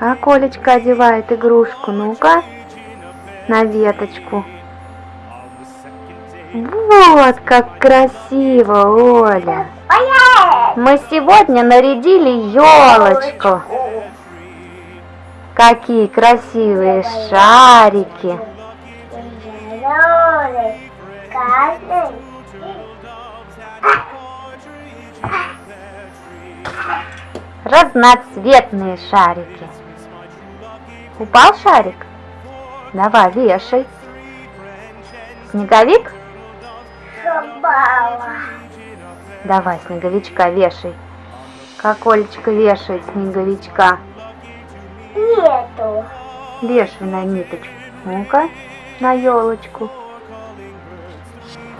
Как Олечка одевает игрушку? Ну-ка, на веточку. Вот как красиво, Оля. Мы сегодня нарядили елочку. Какие красивые шарики. Разноцветные шарики. Упал шарик? Давай, вешай. Снеговик? Собала. Давай, снеговичка вешай. Как Олечка вешает снеговичка. Нету. Вешай на ниточку. Ну-ка, на елочку.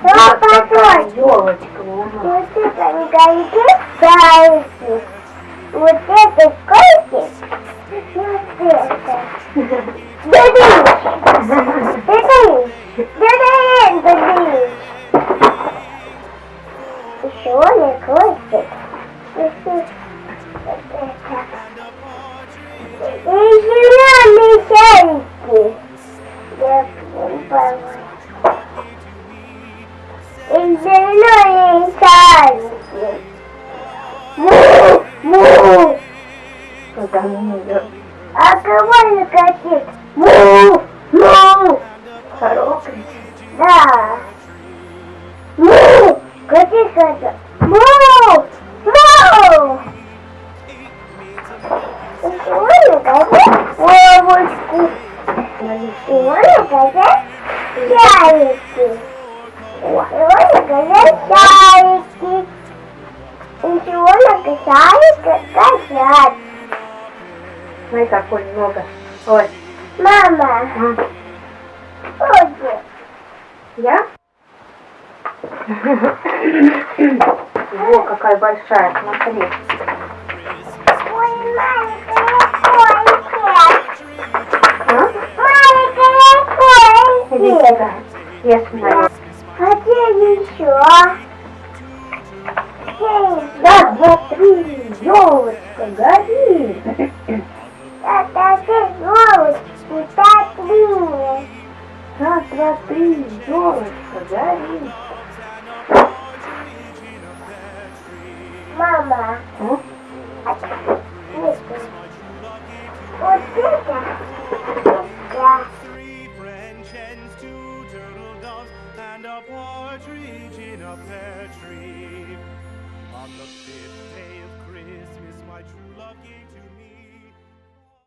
Вот такой. елочка у Вот это снеговики шарики. Вот это котик. Вот это. Дадиш. Дадиш. А кого не хотит? Му, му. Коровка. Да. Му. Коти хотят. Му, му. И сегодня хотят ловушку. Сегодня хотят шарики. Сегодня хотят шарики. И сегодня шарики хотят. Смотри, какой много. Ой, Мама, м, ходи. я? Во, какая большая, смотри. Ой, маленькая кольки. А? Ешь на А где еще? Раз, два, три, елочка, горит. елочки такие. Раз, два, три, елочка горит. Мама. А? А? Не спи. Вот это. Да. And a partridge in a pear tree.